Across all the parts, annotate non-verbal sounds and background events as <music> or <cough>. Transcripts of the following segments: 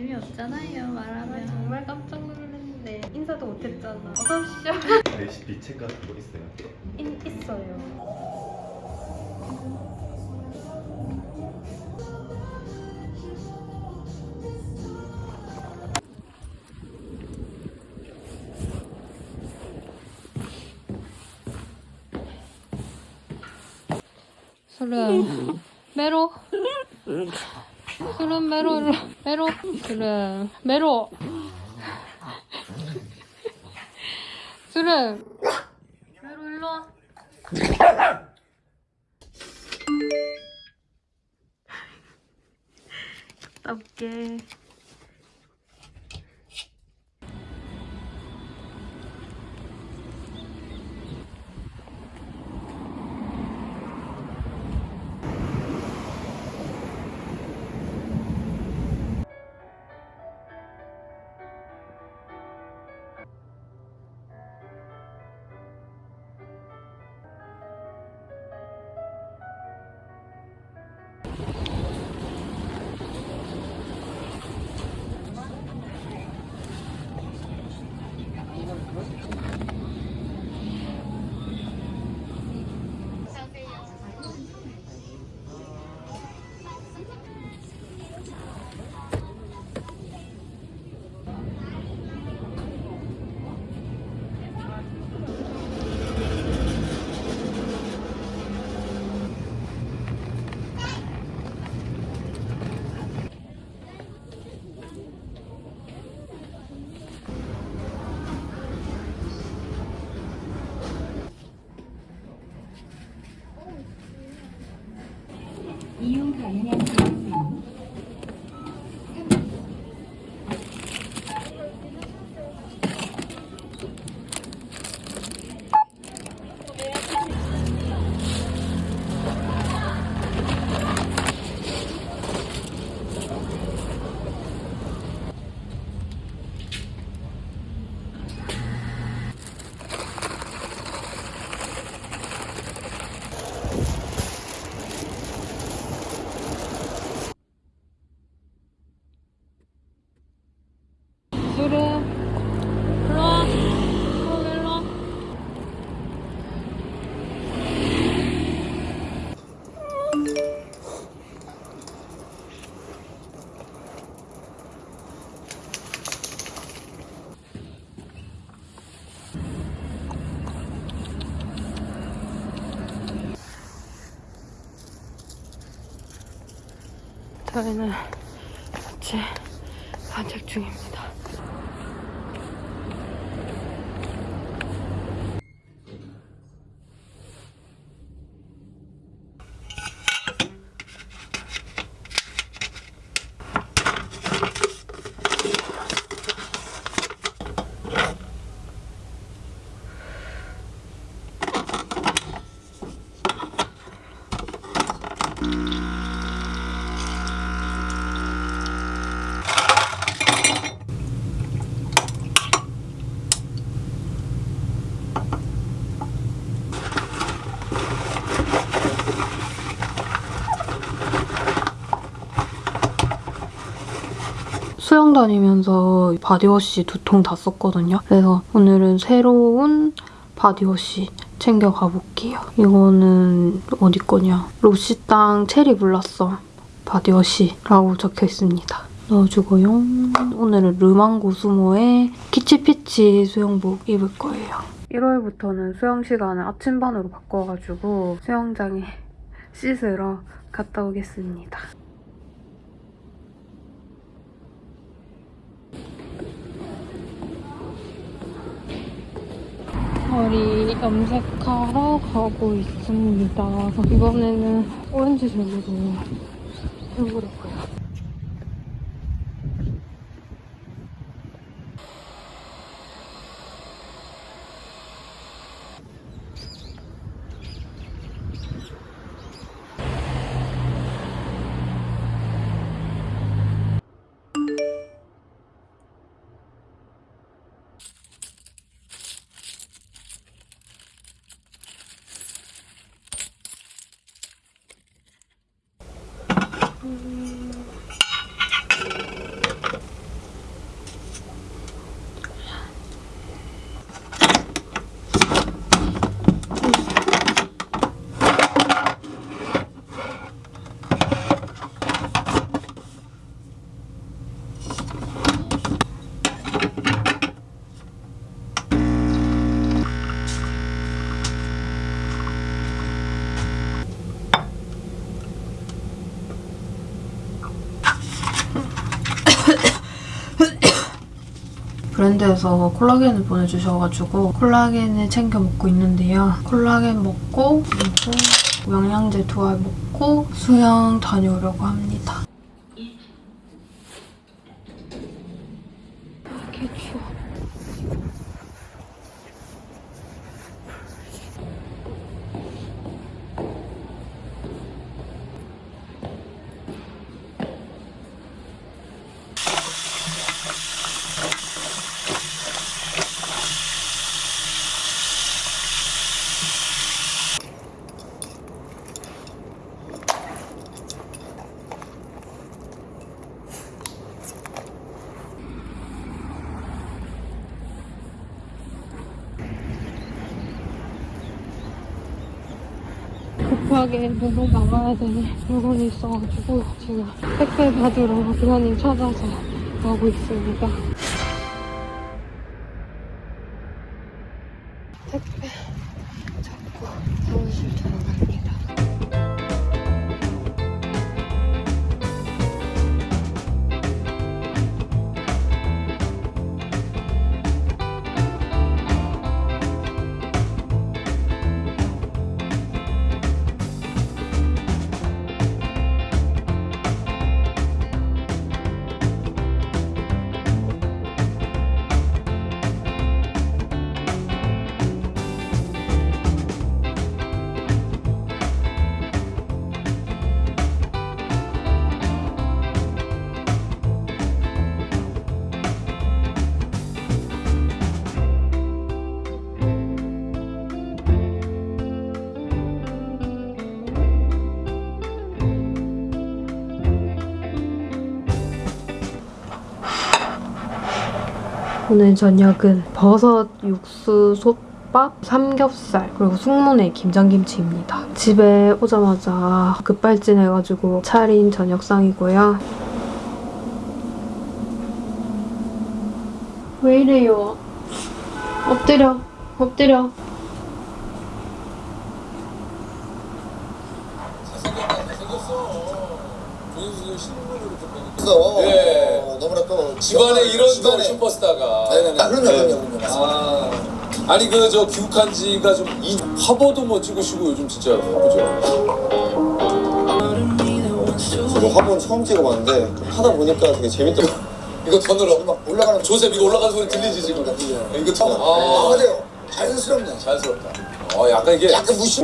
재미없잖아요 말하면. 정말 깜짝 놀랐는데. 인사도 못했잖아. 어서오십시오. <laughs> 레시피 책 같은 거 있어요? 인, 있어요. 술은 <laughs> 메로 <laughs> 술은 메로 일로 메로 술은 메로. 술은 메로 일로 와. 갔다 올게 저희는 같이 산책 중입니다. 수영 다니면서 body wash 두 통 다 썼거든요. 그래서 오늘은 새로운 body wash 챙겨 가 볼게요. 이거는 어디 거냐? 록시땅 cherry blossom body wash라고 적혀 있습니다. 넣어주고요. 오늘은 르망고 수모의 키치피치 수영복 입을 거예요. 1월부터는 수영 시간을 아침반으로 바꿔가지고 수영장에 씻으러 갔다 오겠습니다. 머리 염색하러 가고 있습니다. 이번에는 오렌지색으로 해보려고요. 브랜드에서 콜라겐을 보내주셔가지고 콜라겐을 챙겨 먹고 있는데요. 콜라겐 먹고 그리고 영양제 두 알 먹고 수영 다녀오려고 합니다. 개 추워. 급하게 누구 나가야 되는 물건이 있어가지고 지금 택배 받으러 기사님 찾아서 가고 있습니다. 오늘 저녁은 버섯 육수 솥밥, 삼겹살, 그리고 숙모네 김장김치입니다. 집에 오자마자 급발진해가지고 차린 저녁상이고요. 왜 이래요? 엎드려, 엎드려. 예. 어, 너무나 또 집안에 이런 또 집안에 슈퍼스타가. 네네 아, 그럼요 네. 그럼요 그럼요 아, 아니 그 저 귀국한 지가 좀 이 화보도 뭐 찍으시고 요즘 진짜 바쁘죠. 저도 화보는 처음 찍어봤는데 하다 보니까 되게 재밌더라고요 <laughs> 이거 더 늘어. 막 올라가는 조셉 이거 올라가는 소리 들리지 지금? 이거 더. 아 아, 맞아요 자연스럽네 자연스럽다. 어, 약간 이게 약간 좋지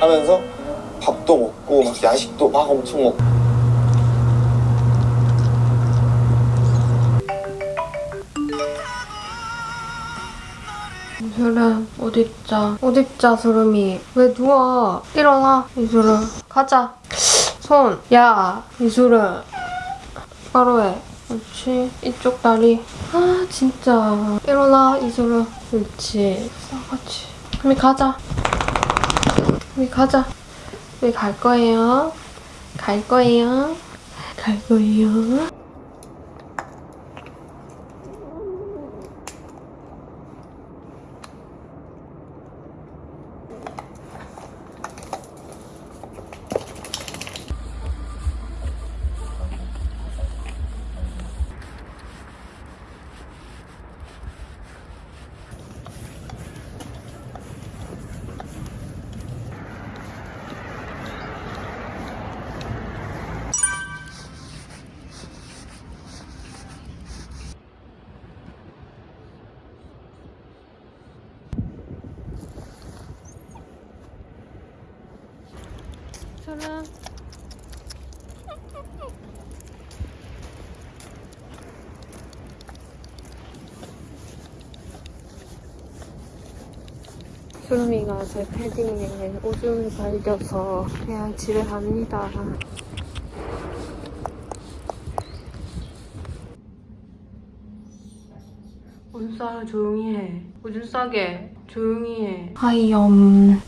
하면서 밥도 먹고 막 야식도 막 엄청 먹고 이슬아, 옷 입자. 옷 입자, 수름이. 왜 누워? 일어나, 이슬아. 가자. 손. 야, 이슬아. 바로 해. 그렇지. 이쪽 다리. 아, 진짜. 일어나, 이슬아. 그렇지. 싸가지. 우리 가자. 우리 가자. 우리 갈 거예요. 갈 거예요. 갈 거예요. 차랑 수미가 제 패딩에 오줌을 발겨서 그냥 집에 갑니다. 오줌 싸 조용히 해. 오줌 싸게 조용히 해. 하이엄.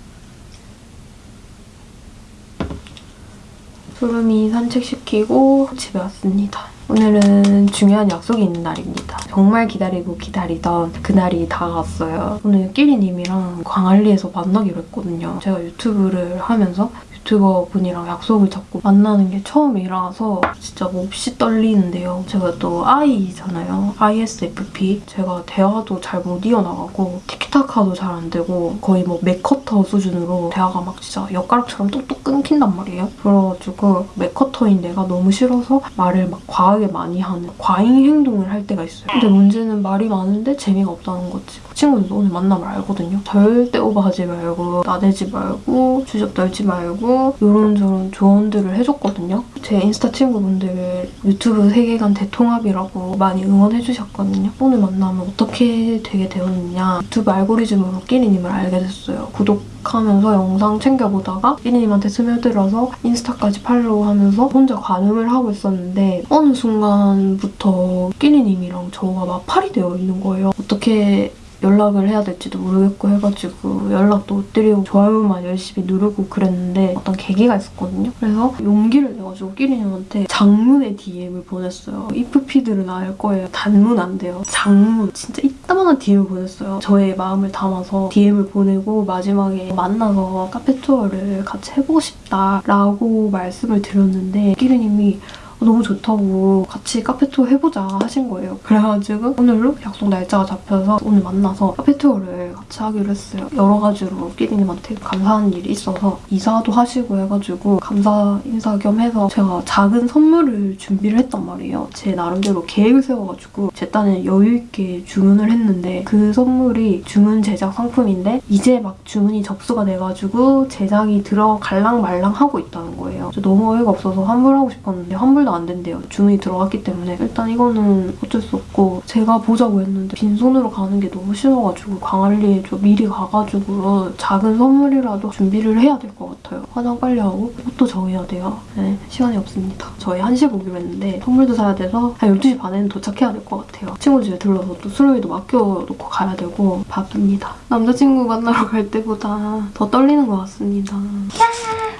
소름이 산책시키고 집에 왔습니다. 오늘은 중요한 약속이 있는 날입니다. 정말 기다리고 기다리던 그날이 다가왔어요. 오늘 끼리님이랑 광안리에서 만나기로 했거든요. 제가 유튜브를 하면서 유튜버 분이랑 약속을 잡고 만나는 게 처음이라서 진짜 몹시 떨리는데요. 제가 또 I잖아요. ISFP. 제가 대화도 잘 못 이어나가고 티키타카도 잘 안 되고 거의 뭐 맥커터 수준으로 대화가 막 진짜 엿가락처럼 뚝뚝 끊긴단 말이에요. 그래가지고 맥커터인 내가 너무 싫어서 말을 막 과하게 많이 하는 과잉 행동을 할 때가 있어요. 근데 문제는 말이 많은데 재미가 없다는 거지. 친구들도 오늘 만나면 알거든요. 절대 오버하지 말고 나대지 말고 주접 떨지 말고 이런저런 조언들을 해줬거든요. 제 인스타 친구분들 유튜브 세계관 대통합이라고 많이 응원해주셨거든요. 오늘 만나면 어떻게 되게 되었느냐 유튜브 알고리즘으로 끼리님을 알게 됐어요. 구독하면서 영상 챙겨보다가 끼리님한테 스며들어서 인스타까지 팔로우하면서 혼자 관음을 하고 있었는데 어느 순간부터 끼리님이랑 저가 마팔이 되어 있는 거예요. 어떻게 연락을 해야 될지도 모르겠고 해가지고 연락도 못 드리고 좋아요만 열심히 누르고 그랬는데 어떤 계기가 있었거든요. 그래서 용기를 내가지고 끼리님한테 장문의 DM을 보냈어요. 이프피들은 알 거예요. 단문 안 돼요. 장문. 진짜 이따만한 DM을 보냈어요. 저의 마음을 담아서 DM을 보내고 마지막에 만나서 카페 투어를 같이 해보고 싶다라고 말씀을 드렸는데 끼리님이 너무 좋다고 같이 카페 투어 해보자 하신 거예요. 그래가지고 오늘로 약속 날짜가 잡혀서 오늘 만나서 카페 투어를 같이 하기로 했어요. 여러 가지로 끼리님한테 감사한 일이 있어서 이사도 하시고 해가지고 감사 인사 겸 해서 제가 작은 선물을 준비를 했단 말이에요. 제 나름대로 계획을 세워가지고 제 딴에 여유있게 주문을 했는데 그 선물이 주문 제작 상품인데 이제 막 주문이 접수가 돼가지고 제작이 들어갈랑 말랑 하고 있다는 거예요. 저 너무 어이가 없어서 환불하고 싶었는데 환불도 안 된대요. 주문이 들어갔기 때문에 일단 이거는 어쩔 수 없고 제가 보자고 했는데 빈손으로 가는 게 너무 싫어가지고 광안리에 좀 미리 가가지고 작은 선물이라도 준비를 해야 될 것 같아요. 화장 빨리 하고 옷도 정해야 돼요. 네, 시간이 없습니다. 저희 1시에 보기로 했는데 선물도 사야 돼서 한 12시 반에는 도착해야 될 것 같아요. 친구 집에 들러서 또 수료이도 맡겨놓고 가야 되고 바쁩니다. 남자친구 만나러 갈 때보다 더 떨리는 것 같습니다.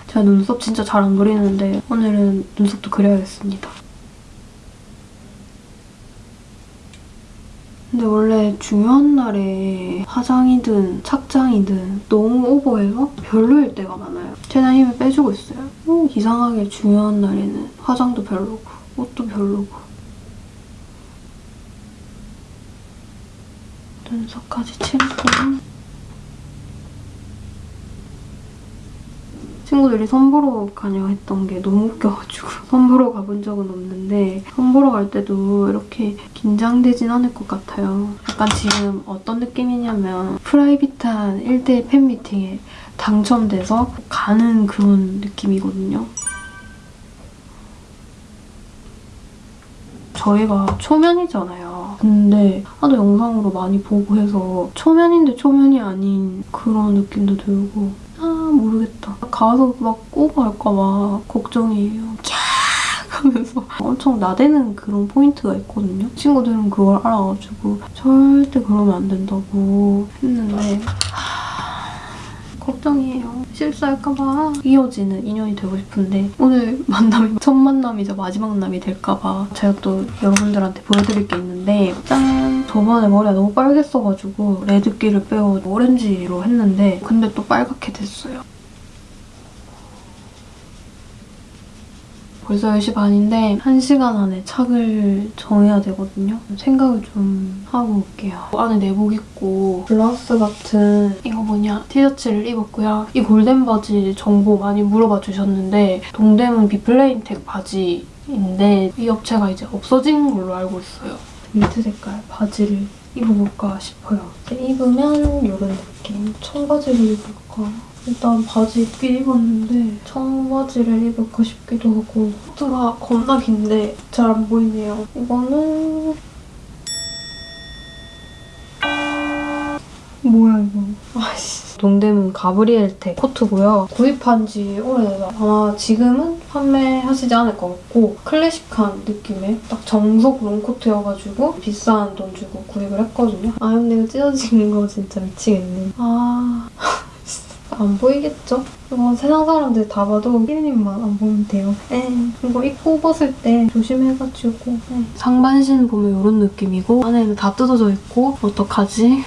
제가 눈썹 진짜 잘 안 그리는데 오늘은 눈썹도 그려야겠 습니다. 근데 원래 중요한 날에 화장이든 착장이든 너무 오버해서 별로일 때가 많아요. 최대한 힘을 빼주고 있어요. 어, 이상하게 중요한 날에는 화장도 별로고 옷도 별로고 눈썹까지 칠했고 친구들이 선보러 가냐 했던 게 너무 웃겨가지고 <laughs> 선보러 가본 적은 없는데 선보러 갈 때도 이렇게 긴장되진 않을 것 같아요. 약간 지금 어떤 느낌이냐면 프라이빗한 1대1 팬미팅에 당첨돼서 가는 그런 느낌이거든요. 저희가 초면이잖아요. 근데 하도 영상으로 많이 보고 해서 초면인데 초면이 아닌 그런 느낌도 들고 아 모르겠다. 가서 막 오버할까봐 걱정이에요. 캬 하면서 엄청 나대는 그런 포인트가 있거든요. 친구들은 그걸 알아가지고 절대 그러면 안 된다고 했는데 걱정이에요. 실수할까봐 이어지는 인연이 되고 싶은데 오늘 만남이 첫 만남이자 마지막 만남이 될까봐 제가 또 여러분들한테 보여드릴 게 있는데 짠! 저번에 머리가 너무 빨갰어가지고 레드기를 빼고 오렌지로 했는데 근데 또 빨갛게 됐어요. 벌써 10시 반인데 1시간 안에 착을 정해야 되거든요. 생각을 좀 하고 올게요. 안에 내복 입고 블라우스 같은 이거 뭐냐 티셔츠를 입었고요. 이 골덴 바지 정보 많이 물어봐 주셨는데 동대문 비플레인텍 바지인데 이 업체가 이제 없어진 걸로 알고 있어요. 민트 색깔 바지를 입어볼까 싶어요. 입으면 이런 느낌. 청바지를 입을까? 일단 바지 입긴 입었는데 청바지를 입을까 싶기도 하고 코트가 겁나 긴데 잘 안 보이네요. 이거는 뭐야 이거? 아씨. 동대문 가브리엘텍 코트고요. 구입한 지 오래돼서 아마 지금은 판매하시지 않을 것 같고 클래식한 느낌의 딱 정석 롱코트여가지고 비싼 돈 주고 구입을 했거든요. 아 근데 이거 찢어진 거 진짜 미치겠네. 아... 안 보이겠죠? 이거 세상 사람들 다 봐도 피디님만 안 보면 돼요. 에 이거 입고 벗을 때 조심해가지고 에. 상반신 보면 이런 느낌이고 안에는 다 뜯어져 있고 어떡하지?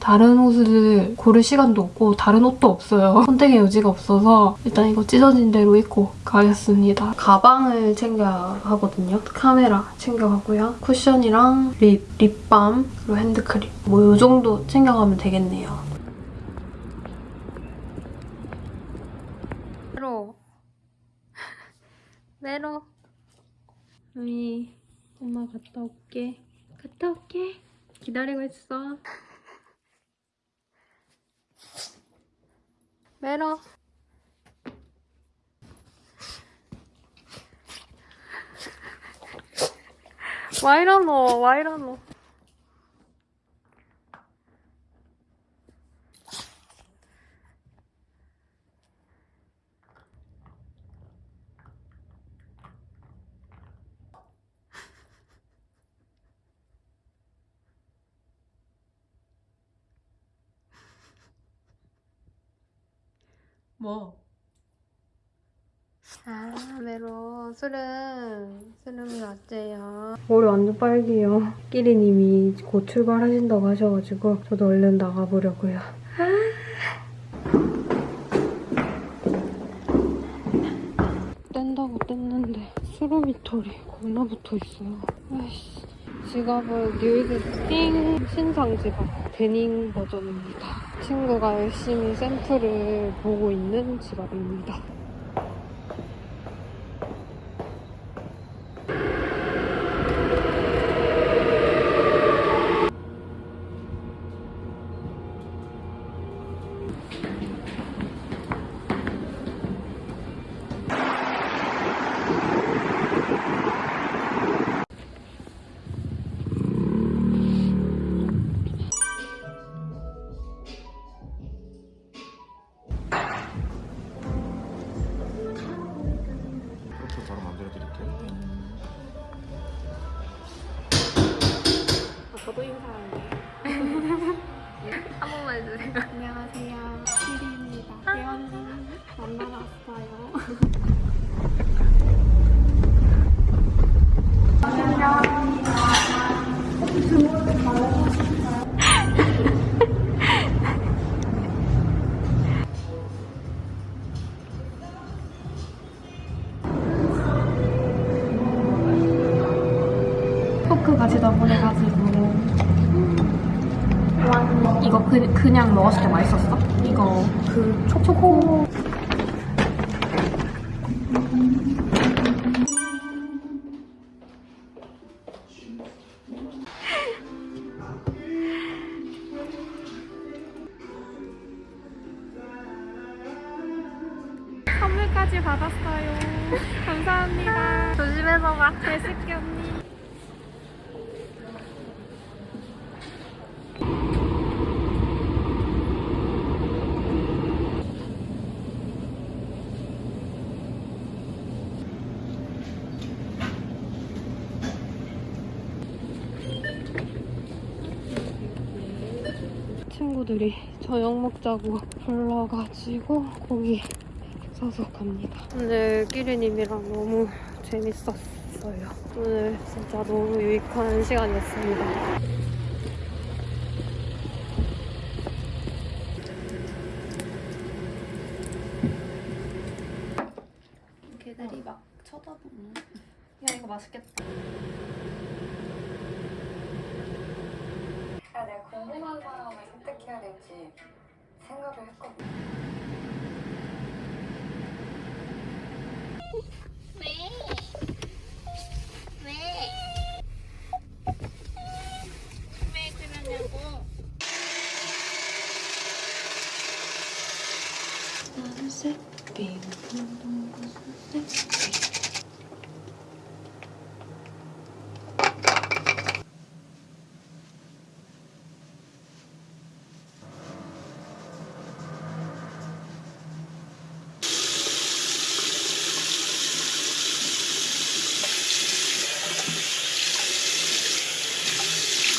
다른 옷을 고를 시간도 없고 다른 옷도 없어요. 선택의 여지가 없어서 일단 이거 찢어진 대로 입고 가겠습니다. 가방을 챙겨야 하거든요. 카메라 챙겨가고요. 쿠션이랑 립, 립밤, 그리고 핸드크림. 뭐 이 정도 챙겨가면 되겠네요. 메로 메로 우리 엄마 갔다 올게. 갔다 올게. 기다리고 있어. 메로 와 이러노 와 이러노 뭐? 아, 메로 술은 술은 어째요? 머리 완전 빨개요. 끼리님이 곧 출발하신다고 하셔가지고 저도 얼른 나가보려고요. <gasps> 뗀다고 뗐는데 수로미 털이 겁나 붙어 있어요. 아이씨. 지갑은 뉴이드스팅 신상 지갑 데닝 버전입니다. 친구가 열심히 샘플을 보고 있는 지갑입니다. 이거 그 초코 선물 먹자고 불러가지고 고기 사서 갑니다. 오늘 끼리님이랑 너무 재밌었어요. 오늘 진짜 너무 유익한 시간이었습니다. 걔들이 막 쳐다보는. 야 이거 맛있겠다. 야, 내가 궁금한 사람을 선택해야 될지 생각을 했거든.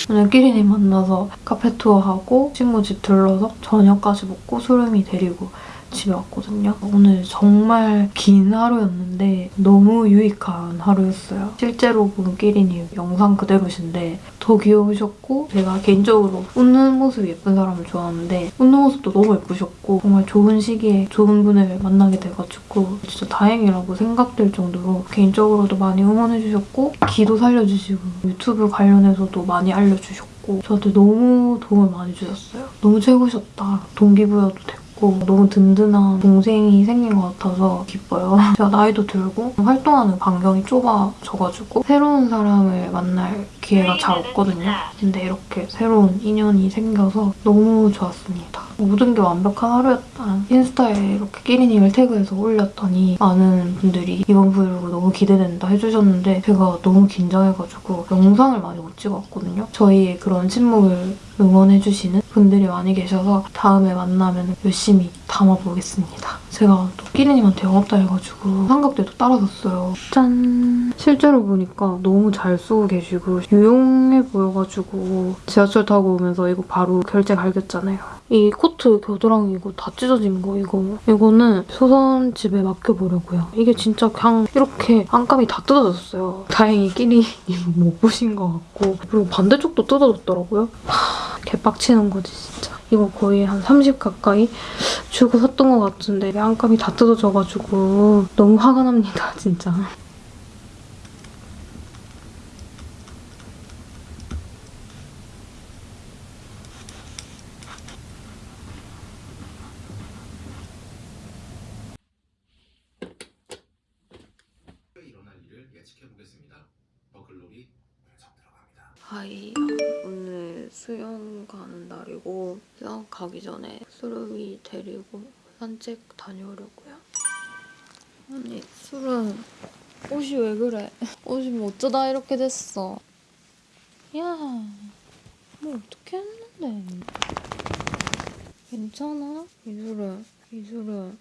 끼리님 만나서 카페 투어하고 친구 집 들러서 저녁까지 먹고 수름이 데리고 집에 왔거든요. 오늘 정말 긴 하루였는데 너무 유익한 하루였어요. 실제로 본 끼리님 영상 그대로신데 더 귀여우셨고 제가 개인적으로 웃는 모습이 예쁜 사람을 좋아하는데 웃는 모습도 너무 예쁘셨고 정말 좋은 시기에 좋은 분을 만나게 돼가지고 진짜 다행이라고 생각될 정도로 개인적으로도 많이 응원해주셨고 기도 살려주시고 유튜브 관련해서도 많이 알려주셨고 저한테 너무 도움을 많이 주셨어요. 너무 최고셨다. 동기부여도 됐고 너무 든든한 동생이 생긴 것 같아서 기뻐요. <laughs> 제가 나이도 들고 활동하는 반경이 좁아져가지고 새로운 사람을 만날 기회가 잘 없거든요. 근데 이렇게 새로운 인연이 생겨서 너무 좋았습니다. 모든 게 완벽한 하루였다. 인스타에 이렇게 끼리님을 태그해서 올렸더니 많은 분들이 이번 브이로그 너무 기대된다 해주셨는데 제가 너무 긴장해가지고 영상을 많이 못 찍었거든요. 저희의 그런 침묵을 응원해주시는 분들이 많이 계셔서 다음에 만나면 열심히 담아보겠습니다. 제가 또 끼리님한테 영업다 해가지고 삼각대도 따라줬어요. 짠! 실제로 보니까 너무 잘 쓰고 계시고 유용해 보여가지고 지하철 타고 오면서 이거 바로 결제 갈겼잖아요. 이 코트 겨드랑이 이거 다 찢어진 거 이거 이거는 소선 집에 맡겨보려고요. 이게 진짜 그냥 이렇게 안감이 다 뜯어졌어요. 다행히 끼리님 못 보신 것 같고 그리고 반대쪽도 뜯어졌더라고요. 하, 개빡치는 거지 진짜. 이거 거의 한 30 가까이 주고 샀던 것 같은데 안감이 다 뜯어져가지고 너무 화가 납니다 <laughs> 진짜. 가기 전에 수름이 데리고 산책 다녀오려고요. 아니 수름 옷이 왜 그래? <laughs> 옷이 뭐 어쩌다 이렇게 됐어? 야, 뭐 어떻게 했는데? 괜찮아? 이수름, 이수름,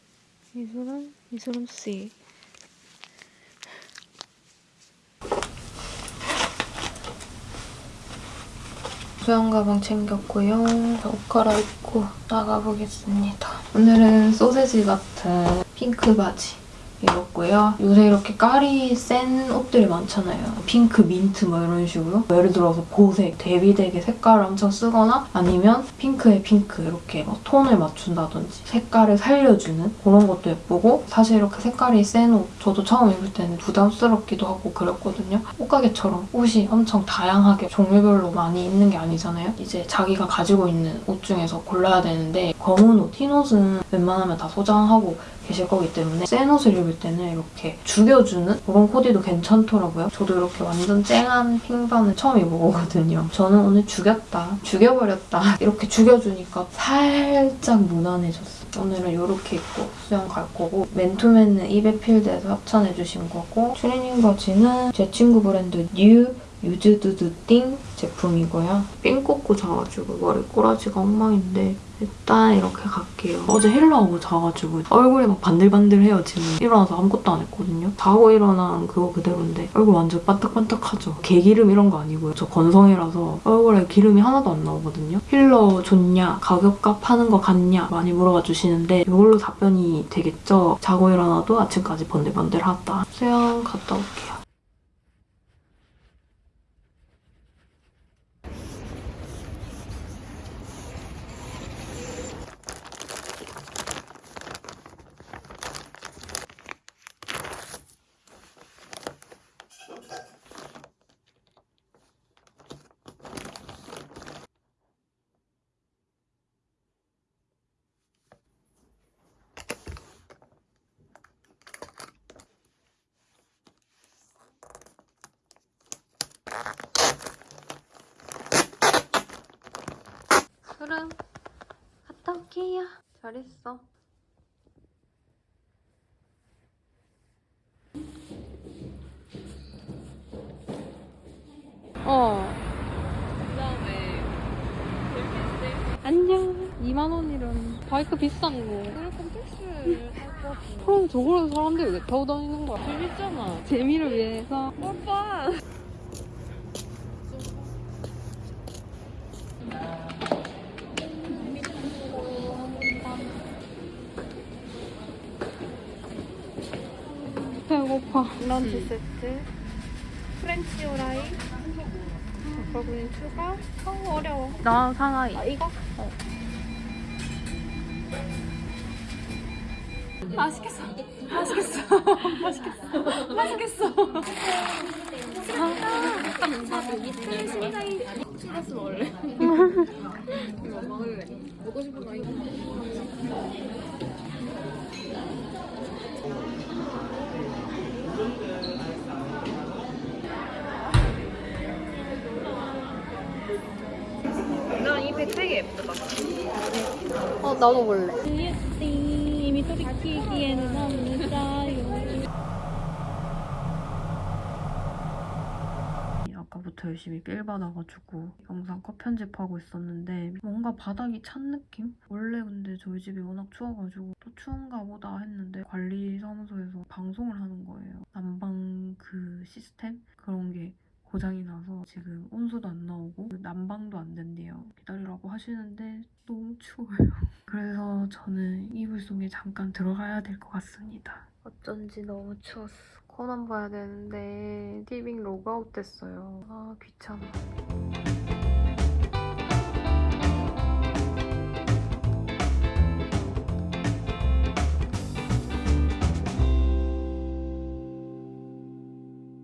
이수름, 이수름 씨. 수영 가방 챙겼고요. 옷 갈아입고 나가보겠습니다. 오늘은 소세지 같은 핑크 바지 입었고요. 요새 이렇게 깔이 센 옷들이 많잖아요. 핑크, 민트 뭐 이런 식으로. 예를 들어서 보색, 대비되게 색깔을 엄청 쓰거나 아니면 핑크에 핑크 이렇게 막 톤을 맞춘다든지 색깔을 살려주는 그런 것도 예쁘고 사실 이렇게 색깔이 센 옷 저도 처음 입을 때는 부담스럽기도 하고 그랬거든요. 옷가게처럼 옷이 엄청 다양하게 종류별로 많이 있는 게 아니잖아요. 이제 자기가 가지고 있는 옷 중에서 골라야 되는데 검은 옷, 흰 옷은 웬만하면 다 소장하고 계실 거기 때문에 센 옷을 입을 때는 이렇게 죽여주는 그런 코디도 괜찮더라고요. 저도 이렇게 완전 쨍한 핑반을 처음 입어보거든요. 저는 오늘 죽였다, 죽여버렸다 <laughs> 이렇게 죽여주니까 살짝 무난해졌어요. 오늘은 이렇게 입고 수영 갈 거고 맨투맨은 입에 필드에서 협찬해주신 거고 트레이닝 바지는 제 친구 브랜드 뉴 유즈드드띵 제품이고요. 삥 꽂고 자가지고 머리 꼬라지가 엉망인데 일단 이렇게 갈게요. 어제 헬로하고 자가지고 얼굴이 막 반들반들해요 지금. 일어나서 아무것도 안 했거든요. 자고 일어난 그거 그대로인데 얼굴 완전 반딱반딱하죠. 개기름 이런 거 아니고요. 저 건성이라서 얼굴에 기름이 하나도 안 나오거든요. 힐러 좋냐? 가격값 하는 거 같냐? 많이 물어봐 주시는데 이걸로 답변이 되겠죠? 자고 일어나도 아침까지 번들번들하다. 수영 갔다 올게요. 그럼 갔다 올게요. 잘했어. 어. 그다음에 안녕. 2만 원이면 바이크 비싼 거. 그럴 건 택시를 탈것 그럼 저걸로 사람들이 왜 타고 다니는 거야? 재밌잖아. 재미를 위해서. 배고파. 런치 세트. 프렌치 프라이. 버거니 추가. 어, 어려워. 나 상하이. 아, 이거? 어. 맛있겠어. 맛있겠어. <laughs> 맛있겠어. 맛있겠어. 어, 나도 볼래. 아까부터 열심히 빌 받아가지고 영상 컷 편집하고 있었는데 뭔가 바닥이 찬 느낌? 원래 근데 저희 집이 워낙 추워가지고 또 추운가 보다 했는데 관리사무소에서 방송을 하는 거예요. 난방 그 시스템? 그런 게 고장이 나서 지금 온수도 안 나오고 그 난방도 안 된대요. 기다리라고 하시는데 너무 추워요. <laughs> 그래서 저는 이불 속에 잠깐 들어가야 될 것 같습니다. 어쩐지 너무 추웠어. 코난 봐야 되는데 티빙 로그아웃 됐어요. 아 귀찮아.